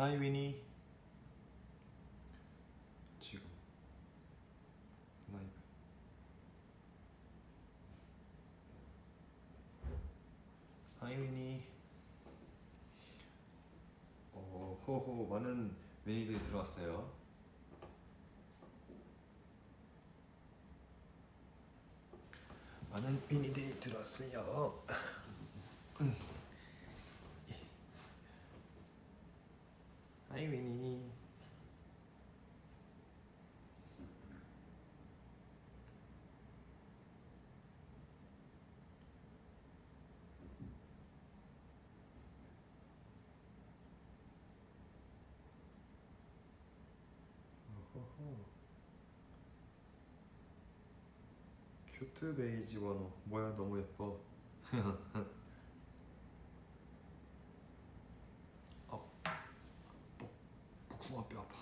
하이 위니 지금. 라이브. 하이 위니 어 호호 많은 위니들이 들어왔어요. 많은 위니들이 들어왔어요 하이 위니. 큐트 베이지 원호. 뭐야 너무 예뻐 어, 복, 복숭아 뼈 아파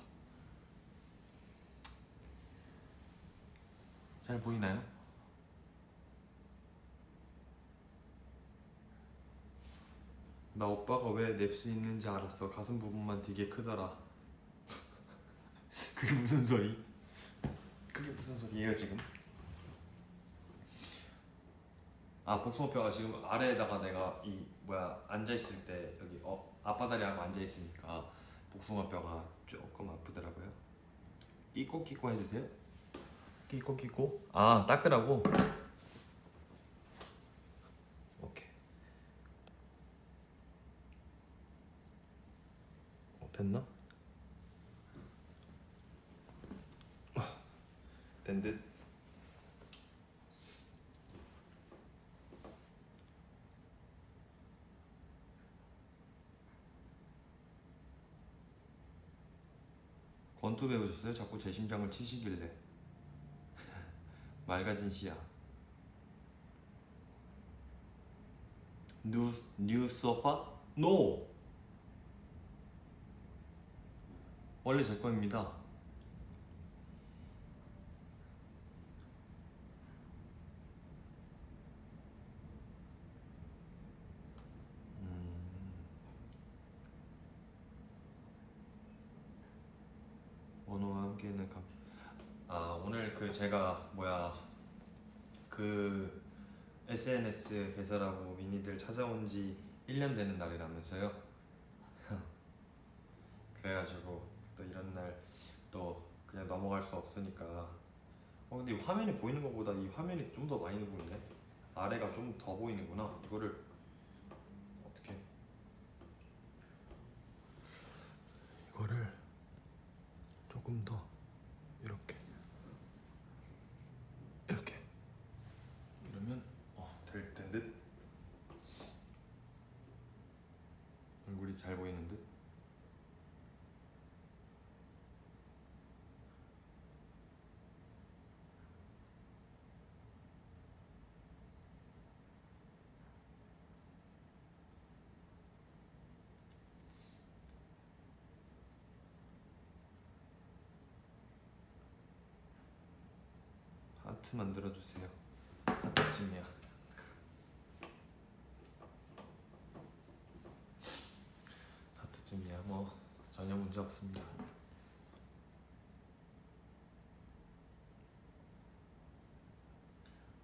잘 보이나요? 나 오빠가 왜 냅스 있는지 알았어 가슴 부분만 되게 크더라 그게 무슨 소리? 그게 무슨 소리예요 지금? 아 복숭아뼈가 지금 아래에다가 내가 이 뭐야 앉아 있을 때 여기 어 앞바다리하고 앉아 있으니까 복숭아뼈가 조금 아프더라고요. 끼꼬 끼꼬 해주세요. 끼꼬 끼꼬. 아 닦으라고. 어, 됐나? 아, 된 듯. 권투 배우셨어요? 자꾸 제 심장을 치시길래 맑아진 시야 뉴, 뉴 소파? 노! 원래 제 거입니다 음. 원호와 함께는 감... 아 오늘 그 제가 뭐야 그 SNS 개설하고 미니들 찾아온 지 1년 되는 날이라면서요? 그래가지고 또 이런 날 또 그냥 넘어갈 수 없으니까. 어 근데 이 화면에 보이는 것보다 이 화면이 좀 더 많이 보이네? 아래가 좀 더 보이는구나 이거를. 어떻게 이거를 조금 더 이렇게 이러면 어, 될된 듯 얼굴이 잘 보이는 듯 하트 만들어 주세요. 하트찜이야. 하트찜이야. 뭐 전혀 문제 없습니다.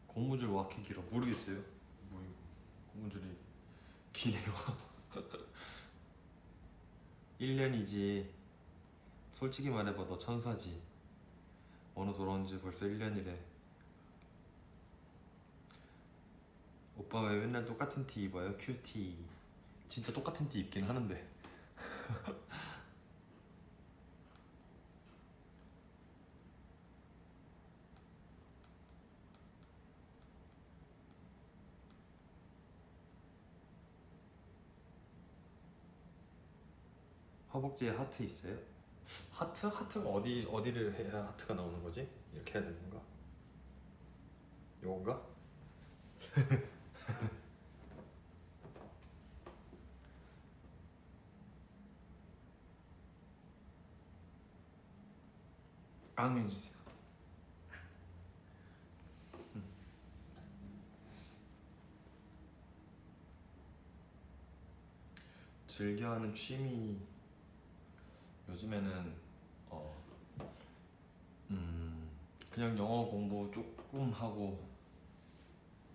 고무줄 왜 이렇게 길어? 모르겠어요. 뭐 고무줄이 기네요. 1년이지. 솔직히 말해봐 너 천사지. 어느 돌아온 지 벌써 1년이래. 오빠 왜 맨날 똑같은 티 입어요? 큐티. 진짜 똑같은 티 입긴 하는데. 허벅지에 하트 있어요? 하트? 하트가 어디 어디를 해야 하트가 나오는 거지? 이렇게 해야 되는 건가? 요건가? 앙해 주세요. 즐겨하는 취미 요즘에는 어, 음, 그냥 영어 공부 조금 하고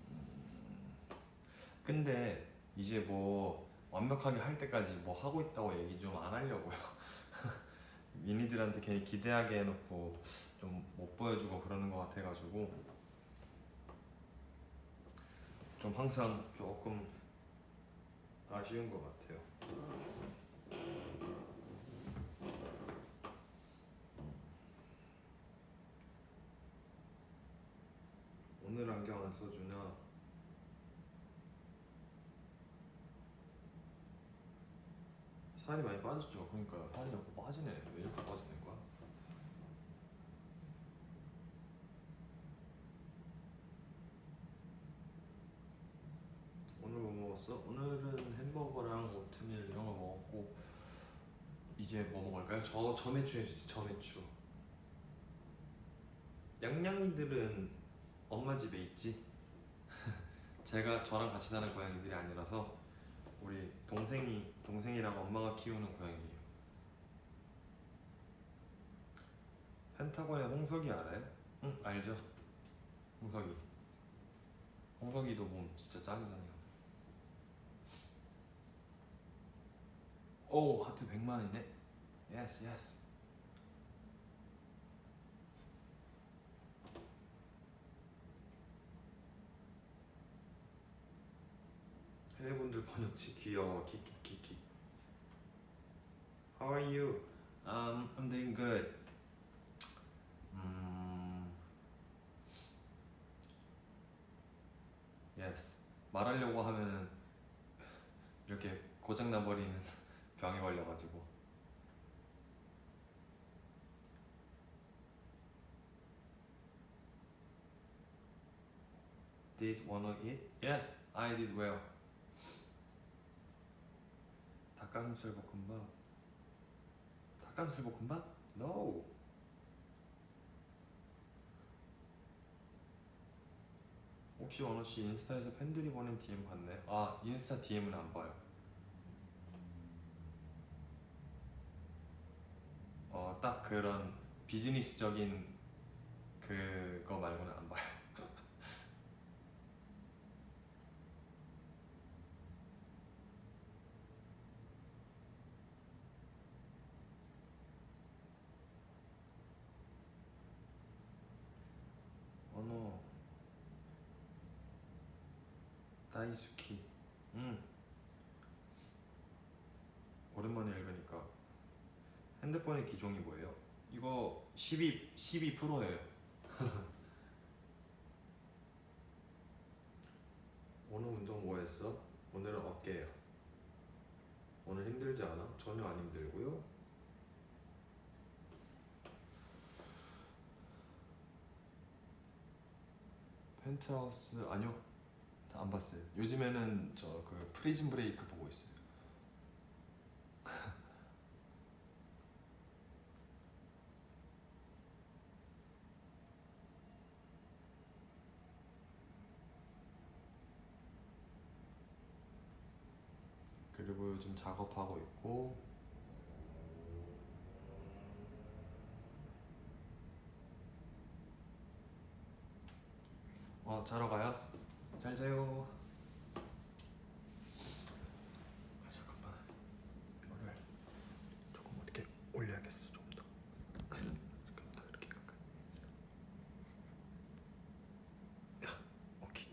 음, 근데 이제 뭐 완벽하게 할 때까지 뭐 하고 있다고 얘기 좀 안 하려고요. 미니들한테 괜히 기대하게 해놓고 좀 못 보여주고 그러는 것 같아가지고 좀 항상 조금 아쉬운 것 같아요. 오늘 안경 안 써주냐? 살이 많이 빠졌죠. 그러니까 살이 자꾸 빠지네. 왜 이렇게 빠지는 거야? 오늘 뭐 먹었어? 오늘은 햄버거랑 오트밀 이런 거 먹었고 이제 뭐 먹을까요? 저 저매추 해주세요. 저매추. 양양이들은 엄마 집에 있지. 제가 저랑 같이 사는 고양이들이 아니라서 우리 동생이 동생이랑 엄마가 키우는 고양이에요. 펜타곤의 홍석이 알아요? 응 알죠. 홍석이. 홍석이도 몸 진짜 짱이잖아요. 오 하트 100만이네. 예스 예스. 해외분들 번역치 귀여워 키키키키 How are you? Um, I'm doing good 음... Yes 말하려고 하면은 이렇게 고장나 버리는 병에 걸려가지고 Did wanna eat? Yes, I did well 닭가슴살 볶음밥 닭가슴살 볶음밥? No 혹시 원호씨 인스타에서 팬들이 보낸 DM 봤네? 아 인스타 DM은 안 봐요 어 딱 그런 비즈니스적인 그거 말고는 안 봐요 언어 다이스키 음 오랜만에 읽으니까 핸드폰의 기종이 뭐예요? 이거 12 12 프로예요 오늘 운동 뭐 했어? 오늘은 어깨예요 오늘 힘들지 않아? 전혀 안 힘들고요 펜트하우스 아니요 다 안 봤어요. 요즘에는 저 그 프리즌 브레이크 보고 있어요. 그리고 요즘 작업하고 있고. 어 자러 가요? 잘 자요 아 잠깐만 이거를 조금 어떻게 올려야겠어 좀 더. 조금 더 이렇게 가까이. 야 오케이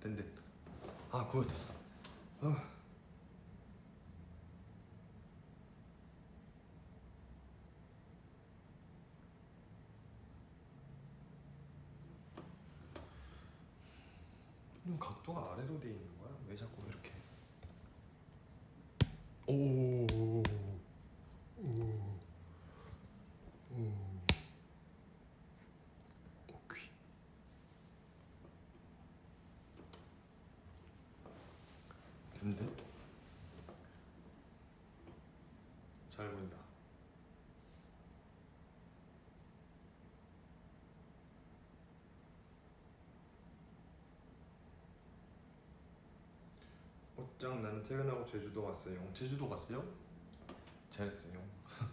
된 듯. 아 good. 어. 눈 각도가 아래로 돼 있는 거야? 왜 자꾸 이렇게? 오. 오. 오. 오케이. 근데 잘 보인다. 옷장 나는 퇴근하고 제주도 갔어요. 제주도 갔어요? 잘했어요.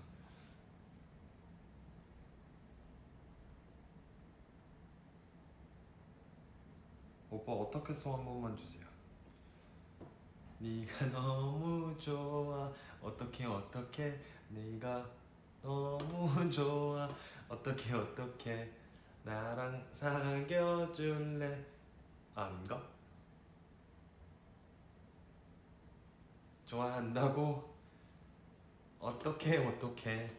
오빠 어떻게 송한 번만 주세요. 네가 너무 좋아 어떻게 어떻게 네가 너무 좋아 어떻게 어떻게 나랑 사귀어줄래 아닌가? 좋아한다고 어떻게 어떻게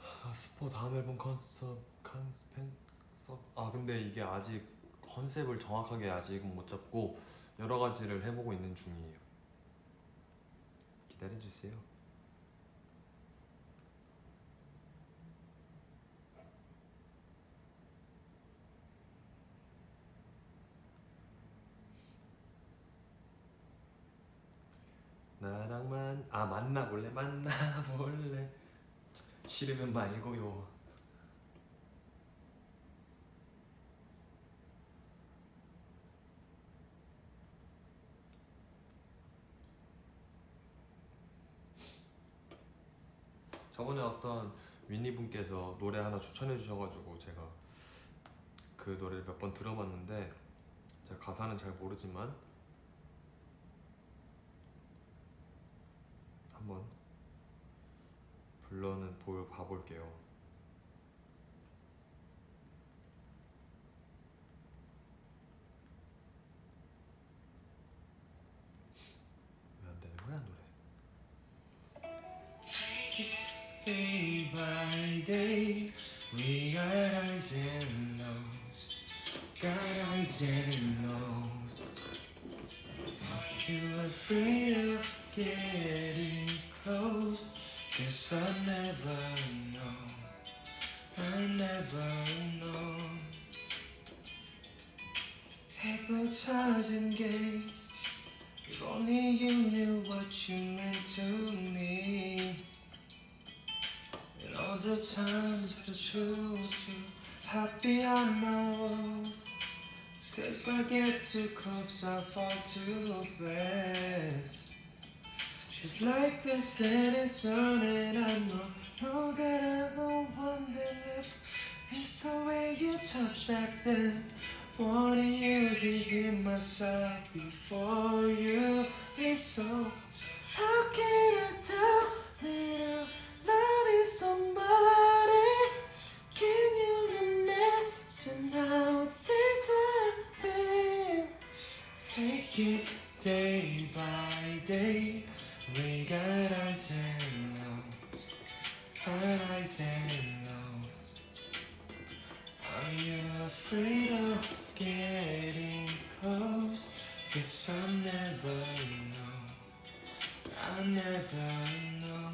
아, 스포 다음 앨범 컨셉 컨셉 아 근데 이게 아직 컨셉을 정확하게 아직은 못 잡고 여러 가지를 해보고 있는 중이에요. 기다려 주세요. 나랑만 아 만나볼래 만나볼래 싫으면 말고요. 저번에 어떤 윈니 분께서 노래 하나 추천해 주셔가지고 제가 그 노래를 몇 번 들어봤는데 제가 가사는 잘 모르지만 한번 불러는 보 봐볼게요. 왜 안 되는 거야 노래? Day by day, we got highs and lows, got highs and lows. You are afraid of getting guess I never know, I never know. Hypnotizing gaze, if only you knew what you meant to me. And all the times I chose to hide behind my walls. If I get too close, I fall too fast. Just like the setting sun, and I know, know that I'm the one that left. It's the way you touched back then. Wanting you to be here my side before you leave. So, how can I tell that I'm loving somebody? Can you imagine how this have been? Take it day by day. We got highs and lows, highs and lows. Are you afraid of getting close? Guess I'll never know. I'll never know.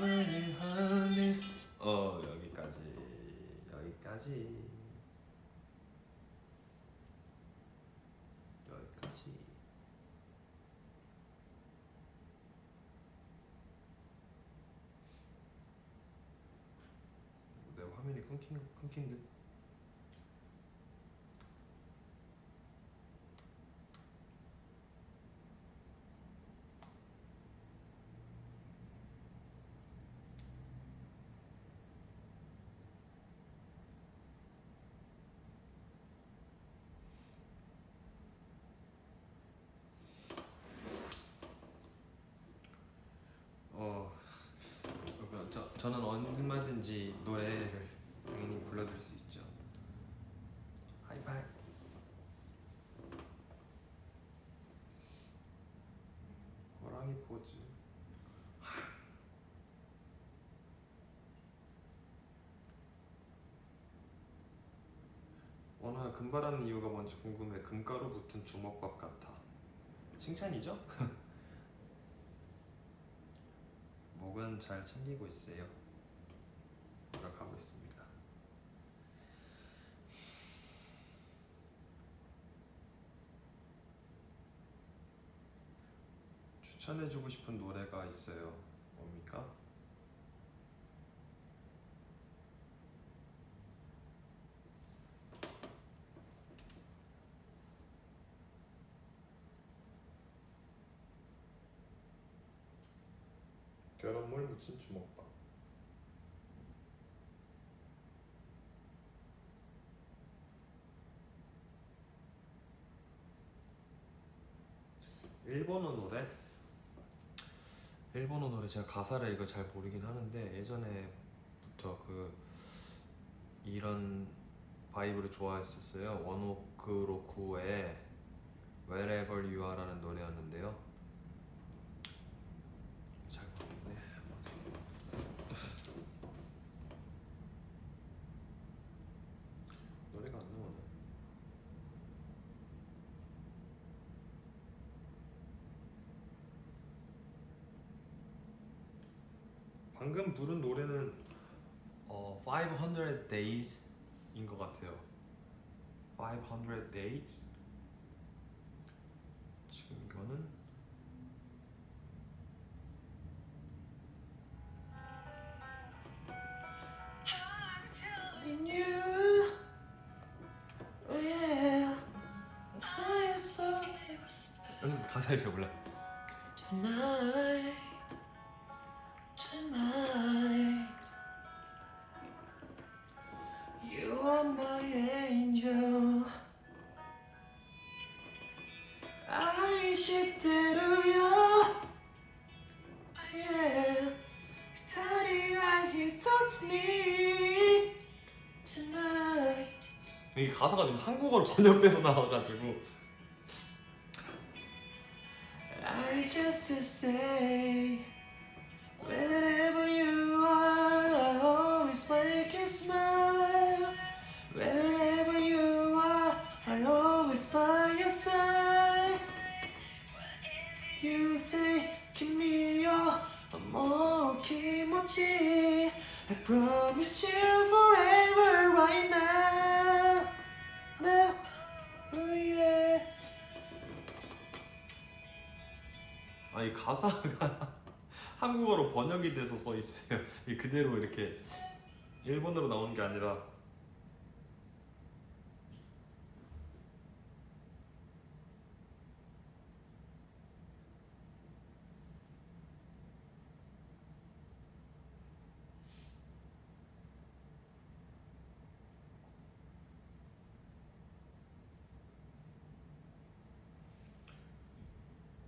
Running honest. 어 여기까지 여기까지 여기까지 끊긴 끊긴 듯 저는 얼마든지 노래를 당연히 불러드릴 수 있죠. 하이파이. 호랑이 포즈. 원호야 금발하는 이유가 뭔지 궁금해. 금가루 붙은 주먹밥 같아. 칭찬이죠? 목은 잘 챙기고 있어요. 노력하고 있습니다. 추천해주고 싶은 노래가 있어요. 뭡니까? 무친 주먹밥. 일본어 노래? 일본어 노래 제가 가사를 이거 잘 모르긴 하는데 예전에부터 그 이런 vibe를 좋아했었어요. ONE OK ROCK의 Wherever You Are라는 노래였는데요. 잘 모르겠네. 노래가 안 나오네. 방금 부른 노래는 어 500 Days인 것 같아요. 500 Days. 지금 이거는 oh 음, 가사를 잘 몰라. 가사가 지금 한국어로 번역돼서 나와가지고 그대로 이렇게 일본어로 나오는 게 아니라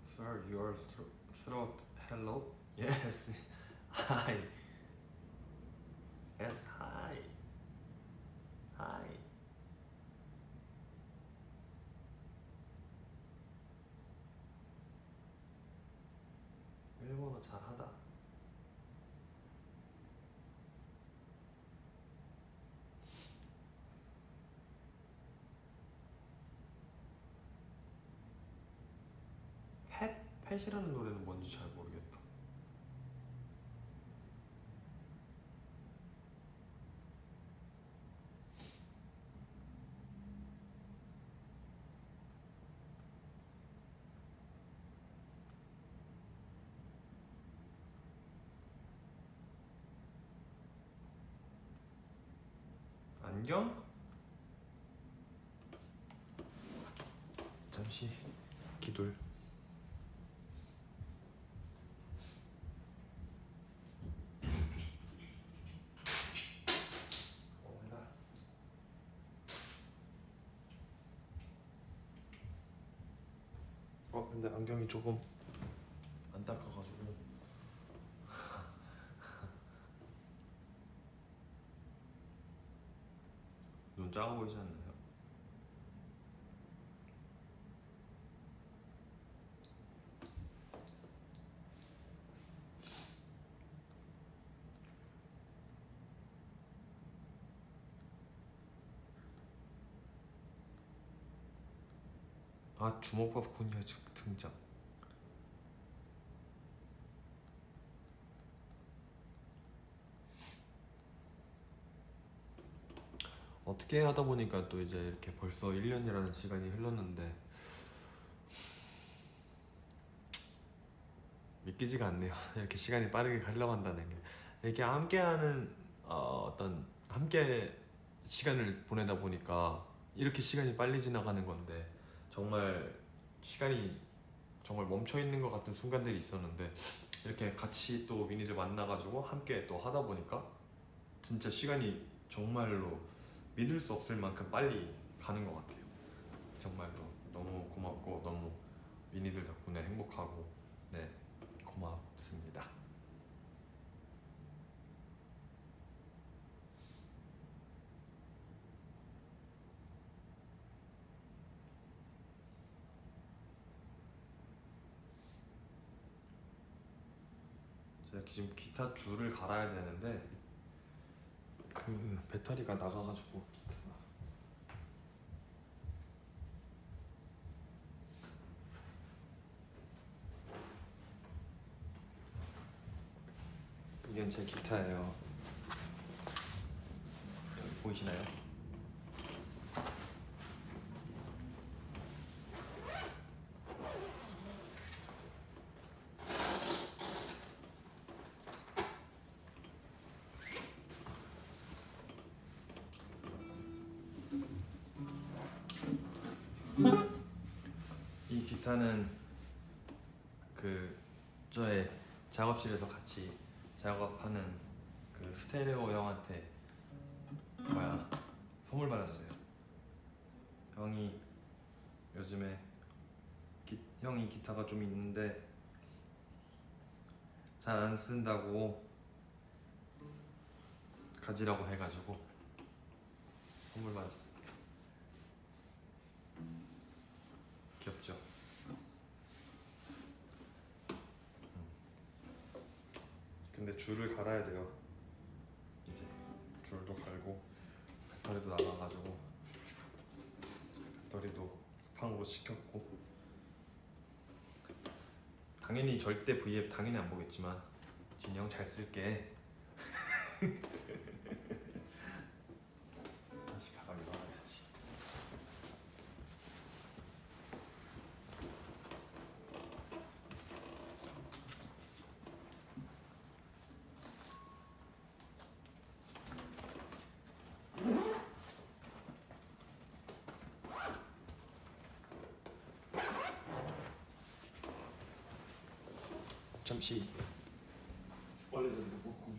Sir, your thro- throat. Hello. Yes. Hi. Yes. Hi. Hi. 일본어 잘하다. 펫? 펫이라는 노래는 뭔지 잘 모르겠다. 안경? 잠시 기둘. 몰라. 어 안경이 조금 안 닦아가지고 눈 작아 보이지 않나요? 아 주먹밥 군이야 등장 어떻게 하다 보니까 또 이제 이렇게 벌써 1년이라는 시간이 흘렀는데 믿기지가 않네요. 이렇게 시간이 빠르게 흘러간다는 게 이렇게 함께하는 어, 어떤 함께 시간을 보내다 보니까 이렇게 시간이 빨리 지나가는 건데 정말 시간이 정말 멈춰 있는 것 같은 순간들이 있었는데 이렇게 같이 또 위니를 만나가지고 함께 또 하다 보니까 진짜 시간이 정말로 믿을 수 없을 만큼 빨리 가는 것 같아요. 정말로 너무 고맙고 너무 위니들 덕분에 행복하고 네 고맙습니다. 제가 지금 기타 줄을 갈아야 되는데 그 배터리가 나가가지고 이건 제 기타예요. 보이시나요? 기타는 그 저의 작업실에서 같이 작업하는 그 스테레오 형한테 뭐야 선물 받았어요. 형이 요즘에 기, 형이 기타가 좀 있는데 잘 안 쓴다고 가지라고 해가지고 선물 받았습니다. 귀엽죠? 근데 줄을 갈아야 돼요. 이제 줄도 갈고 배터리도 나가가지고 배터리도 팡으로 시켰고 당연히 절대 V앱 당연히 안 보겠지만 형잘 쓸게. 다시 가방에 넣어야지. 잠시 원래 좀 먹고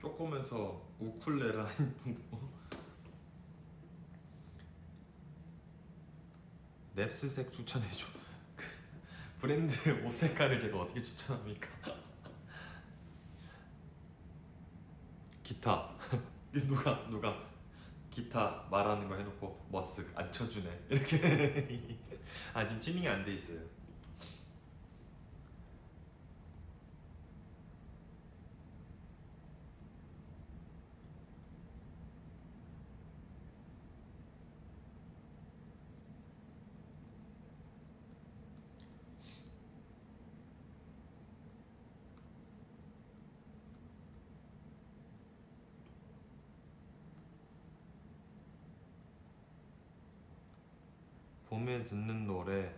좀. 조금해서 우쿨레라 넵스색 추천해줘. 그 브랜드 옷 색깔을 제가 어떻게 추천합니까? 기타 누가 누가 기타 말하는 거 해놓고 머쓱 안 쳐주네 이렇게 아 지금 튜닝이 안 돼 있어요. 봄에 듣는 노래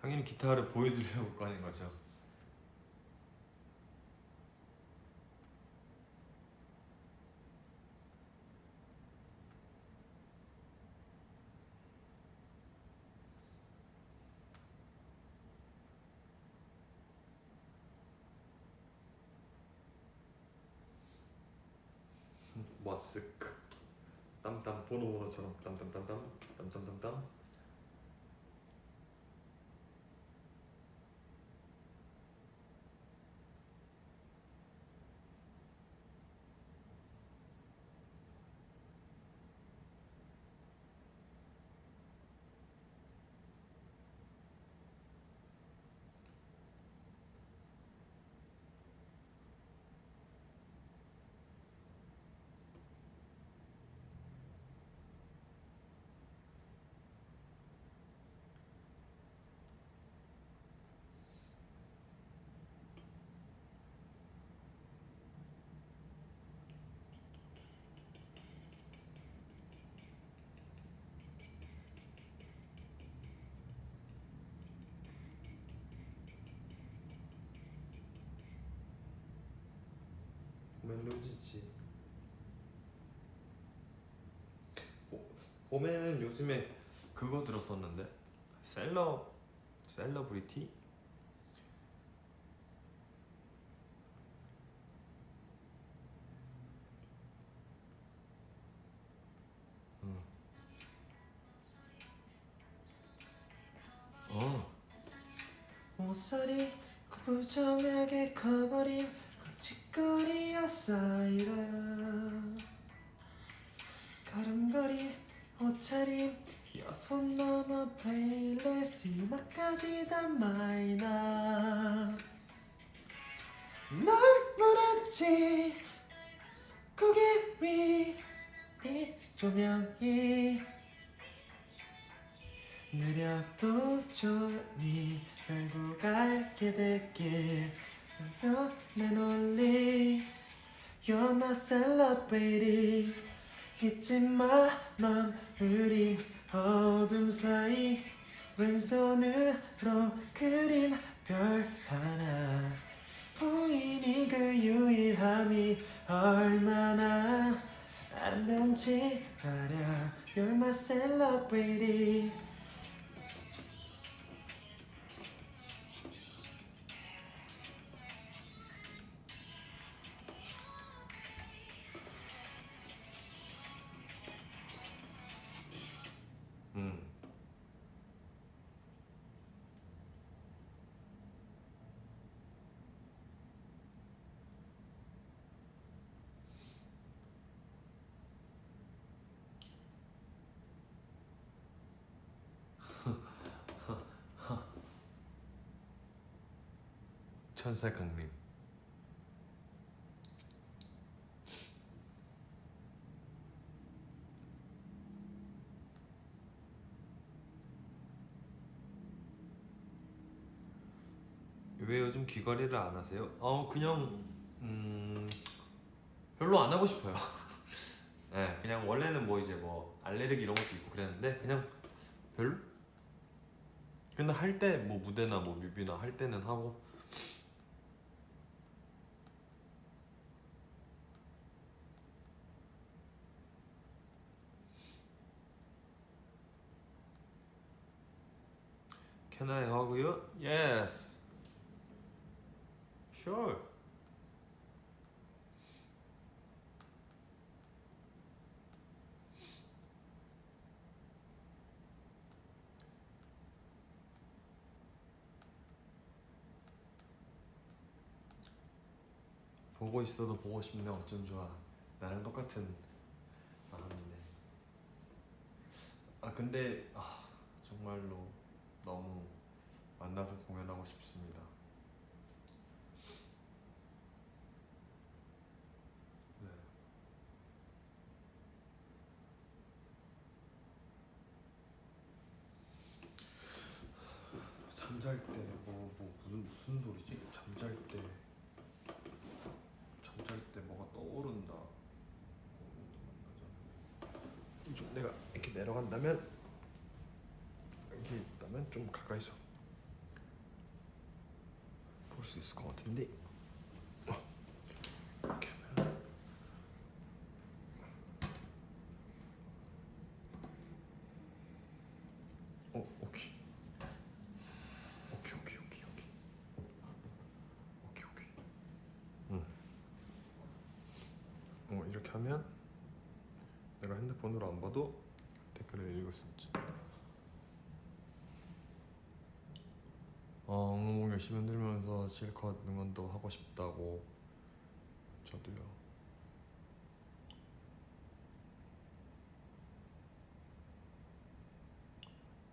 당연히 기타를 보여드리려고 하는 거죠. 봄엔 루즈지. 보- 봄에는 요즘에 그거 들었었는데 셀러 셀러브리티 음. 어. 모서리 구부정하게 커버린 쌓이라. 걸음걸이 옷차림 이어폰 넘어 플레이리스트 음악까지 다 마이너. 널 물었지? 고개 위 조명이 느려도 좋니 결국 알게 됐길 내 논리 You're my celebrity 잊지 마넌 우린 어둠 사이. 왼손으로 그린 별 하나. 보이니 그 유일함이 얼마나 아름다운지 알아. You're my celebrity 천사 강림 왜 요즘 귀걸이를 안 하세요? 어 그냥 음 별로 안 하고 싶어요. 네, 그냥 원래는 뭐 이제 뭐 알레르기 이런 것도 있고 그랬는데 그냥 별로. 근데 할 때 뭐 무대나 뭐 뮤비나 할 때는 하고 Can I hug you? Yes. Sure. 보고 있어도 보고 싶네 어쩜 좋아 나랑 똑같은 마음이네 아 근데 아, 정말로 너무 만나서 공연하고 싶습니다 네. 잠잘 때뭐 뭐 무슨 무슨 소리지? 잠잘 때 잠잘 때 뭐가 떠오른다. 좀 내가 이렇게 내려간다면 여기 있다면 좀 가까이서 볼 수 있을 것 같은데. 어, 이렇게 하면 어 오케이 오케이 오케이 오케이 오케이 오케이 오케이 응. 어 이렇게 하면 내가 핸드폰으로 안 봐도 댓글을 읽을 수 있지. 어, 엉엉 열심히 흔들면서 실컷 응원도 하고 싶다고 저도요.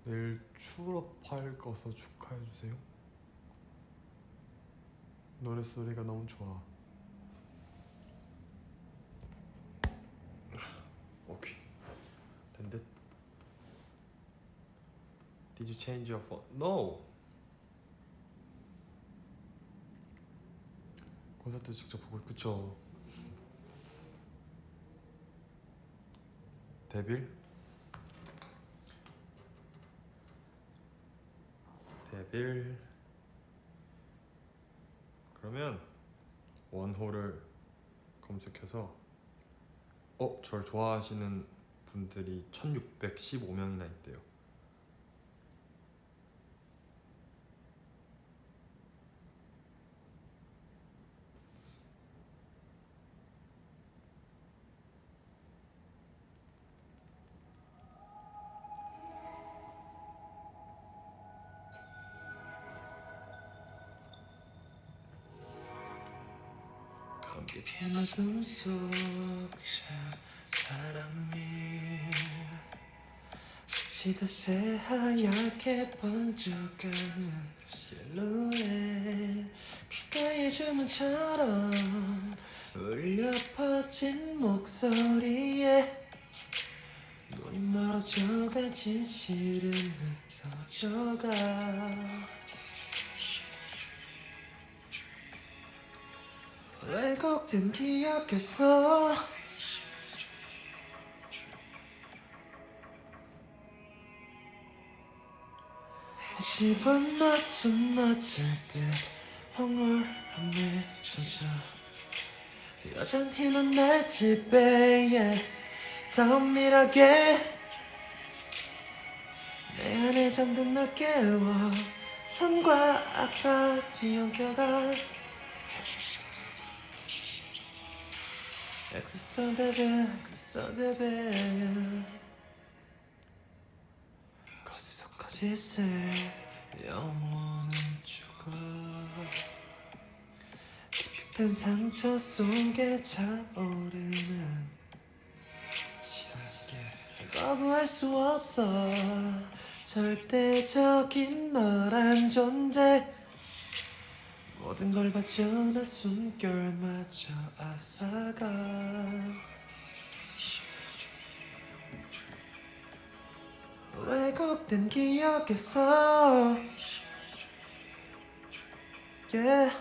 내일 추럽할 거서 축하해 주세요. 노래 소리가 너무 좋아. 오케이. 된 듯. Did you change your phone? No. 콘서트 직접 보고 그쵸. 데빌? 데빌. 그러면 원호를 검색해서 어, 절 좋아하시는 분들이 1615명이나 있대요. 핀 어둠 속저 바람이 스치듯 새하얗게 번져가는 실루엣 귓가에 주문처럼 울려 퍼진 목소리에 눈이 멀어져가 진실은 흩어져가 왜곡된 기억에서? 집어넣어 숨어질 듯 황홀함에 젖어 여전히 넌내 집에 더 은밀하게 내 안에 잠든 널 깨워 선과 악과 뒤엉켜가 엑스소데베 엑스소데베 거기서 거짓을 영원히 죽어. 깊은 상처 속에 차오르는 시간길 거부할 수 없어. 절대적인 너란 존재 모든 걸 바쳐나 숨결마저 앗아가. 왜곡된 기억에서? Yeah.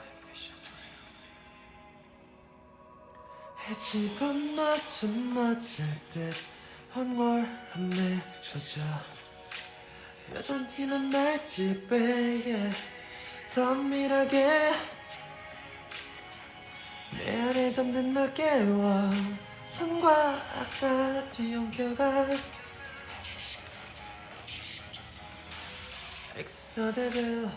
해집어넣어 숨어질 듯 황홀함에 젖어 여전히 넌날 지배해 더 밀하게 내 안에 잠든 널 깨워 선과 악과 뒤엉켜가 엑소데빌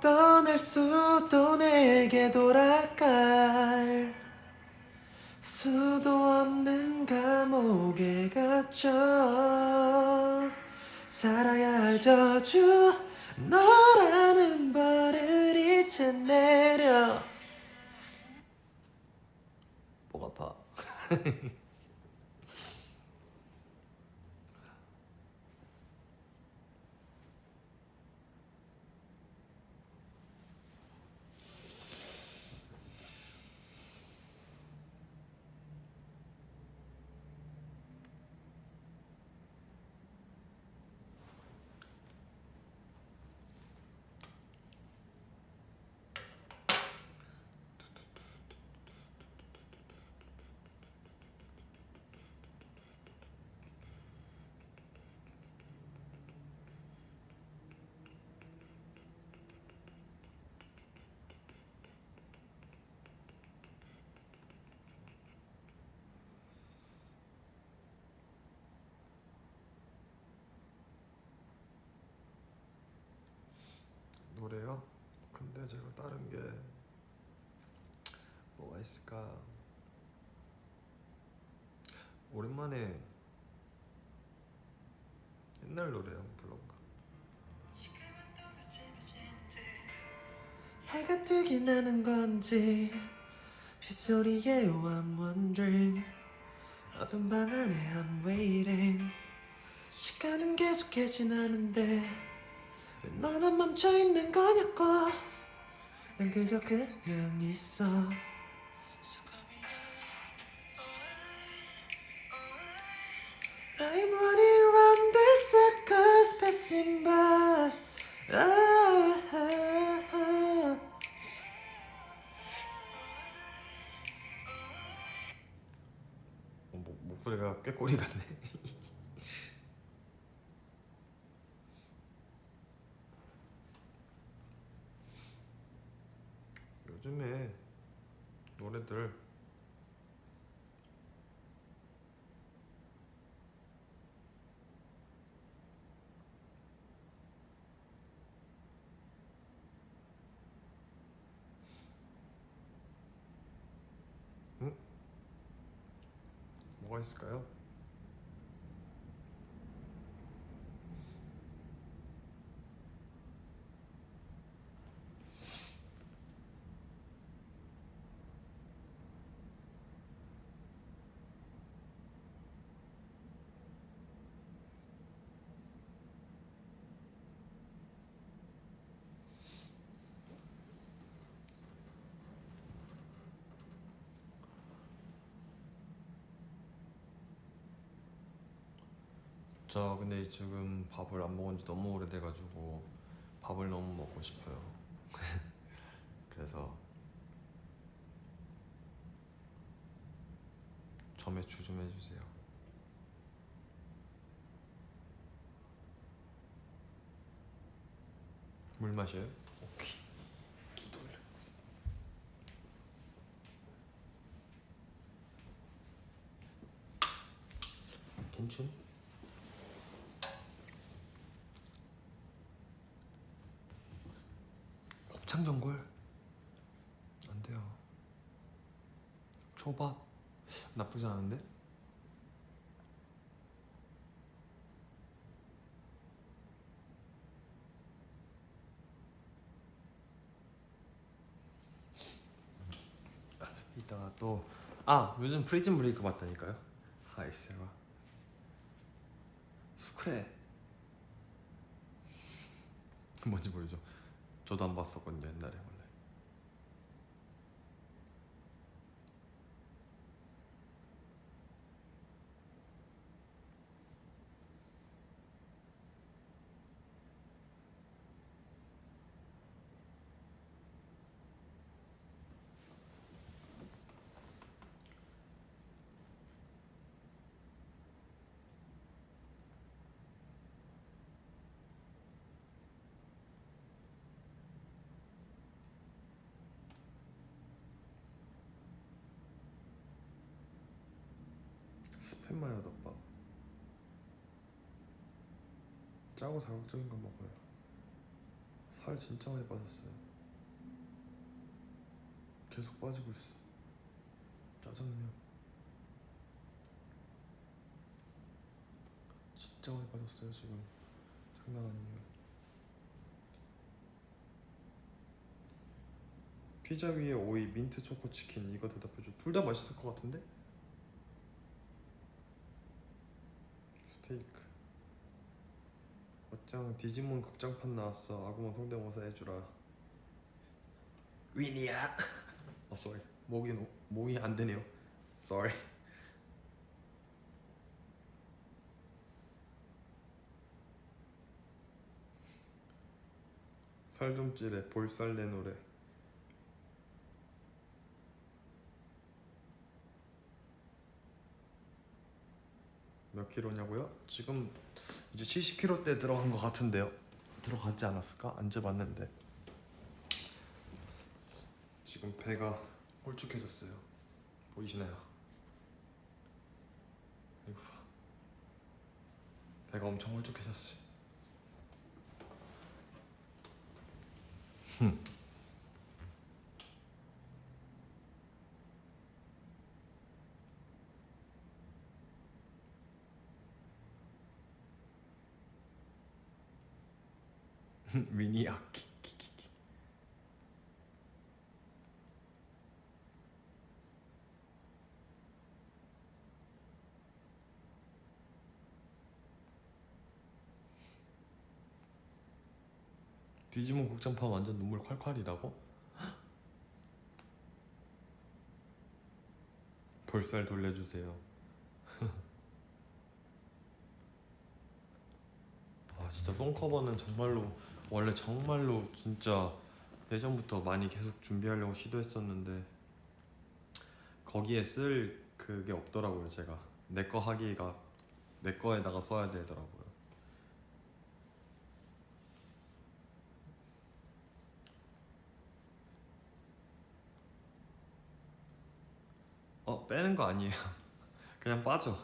떠날 수도 내게 돌아갈 수도 없는 감옥에 갇혀 살아야 할 저주. 너라는 벌을 이제 내려. 목 아파 노래요? 제가 다른 게 뭐가 있을까? 오랜만에 옛날 노래 한번 불러볼까? 해가 뜨긴 하는 건지 빗소리에 I'm wondering 어둠 방 안에 I'm waiting. 시간은 계속해 지나는데 왜 너만 멈춰있는 거냐고 난 그저 그냥 있어 I'm running around this circus passing by ah, ah, ah. 어, 목, 목소리가 꾀꼬리 같네 요즘에 응? 뭐가 있을까요? 저 근데 지금 밥을 안 먹은 지 너무 오래돼가지고 밥을 너무 먹고 싶어요. 그래서 점액추 좀 해주세요. 물 마셔요? 오케이. 괜춘? 창 전골 안 돼요. 초밥 나쁘지 않은데? 이따가 또 아 요즘 프리즌 브레이크 봤다니까요. 하이세가 스크래 뭔지 모르죠. 저도 안 봤었거든요 옛날에. 스팸 마요 덮밥. 짜고 자극적인 거 먹어요. 살 진짜 많이 빠졌어요. 계속 빠지고 있어. 짜장면. 진짜 많이 빠졌어요 지금. 장난 아니에요. 피자 위에 오이 민트 초코 치킨. 이거 대답해줘. 둘 다 맛있을 것 같은데? 스테이크 어짱 디지몬 극장판 나왔어. 아구몬 성대모사 해주라. 위니야. 어 sorry. 목이 노, 목이 안 되네요. Sorry. 살 좀 찌래. 볼살 내 노래 몇 킬로냐고요? 지금 이제 70킬로 대 들어간 것 같은데요. 들어가지 않았을까? 안 재봤는데. 지금 배가 홀쭉해졌어요. 보이시나요? 이거 봐. 배가 엄청 홀쭉해졌어요. 미니 악기. 디지몬 극장판 완전 눈물 콸콸이라고? 볼살 돌려주세요. 아 진짜 똥커버는 정말로 원래 정말로 진짜 예전부터 많이 계속 준비하려고 시도했었는데 거기에 쓸 그게 없더라고요 제가. 내 거 하기가 내 거에다가 써야 되더라고요. 어 빼는 거 아니에요. 그냥 빠져.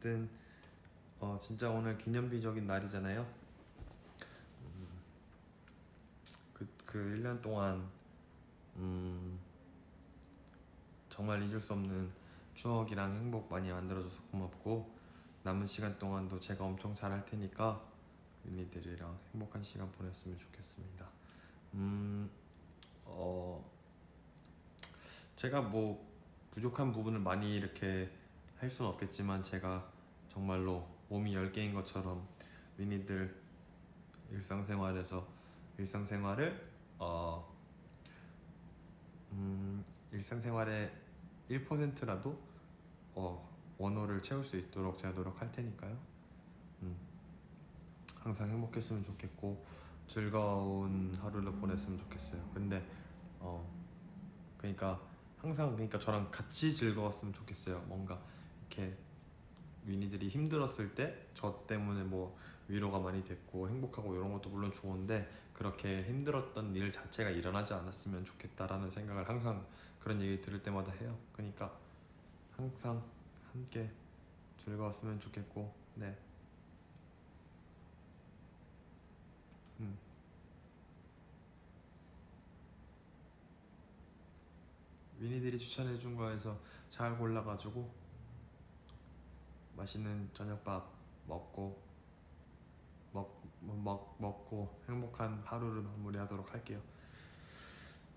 어쨌든 어 진짜 오늘 기념비적인 날이잖아요. 음, 그, 그 1년 동안 음, 정말 잊을 수 없는 추억이랑 행복 많이 만들어줘서 고맙고 남은 시간 동안도 제가 엄청 잘할 테니까 윤희들이랑 행복한 시간 보냈으면 좋겠습니다. 음, 어, 제가 뭐 부족한 부분을 많이 이렇게 할 수는 없겠지만 제가 정말로 몸이 10개인 것처럼 위니들 일상생활에서 일상생활을 어, 음, 일상생활의 1%라도 어, 원호를 채울 수 있도록 제가 노력할 테니까요. 음, 항상 행복했으면 좋겠고 즐거운 하루를 보냈으면 좋겠어요. 근데 어, 그러니까 항상 그러니까 저랑 같이 즐거웠으면 좋겠어요. 뭔가 이렇게 위니들이 힘들었을 때 저 때문에 뭐 위로가 많이 됐고 행복하고 이런 것도 물론 좋은데 그렇게 힘들었던 일 자체가 일어나지 않았으면 좋겠다라는 생각을 항상 그런 얘기 들을 때마다 해요. 그러니까 항상 함께 즐거웠으면 좋겠고 네. 음. 위니들이 추천해준 거에서 잘 골라가지고 맛있는 저녁밥 먹고 먹, 먹, 먹고 행복한 하루를 마무리하도록 할게요.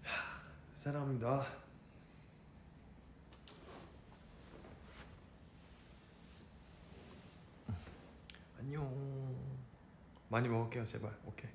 하, 사랑합니다. 안녕. 많이 먹을게요, 제발. 오케이.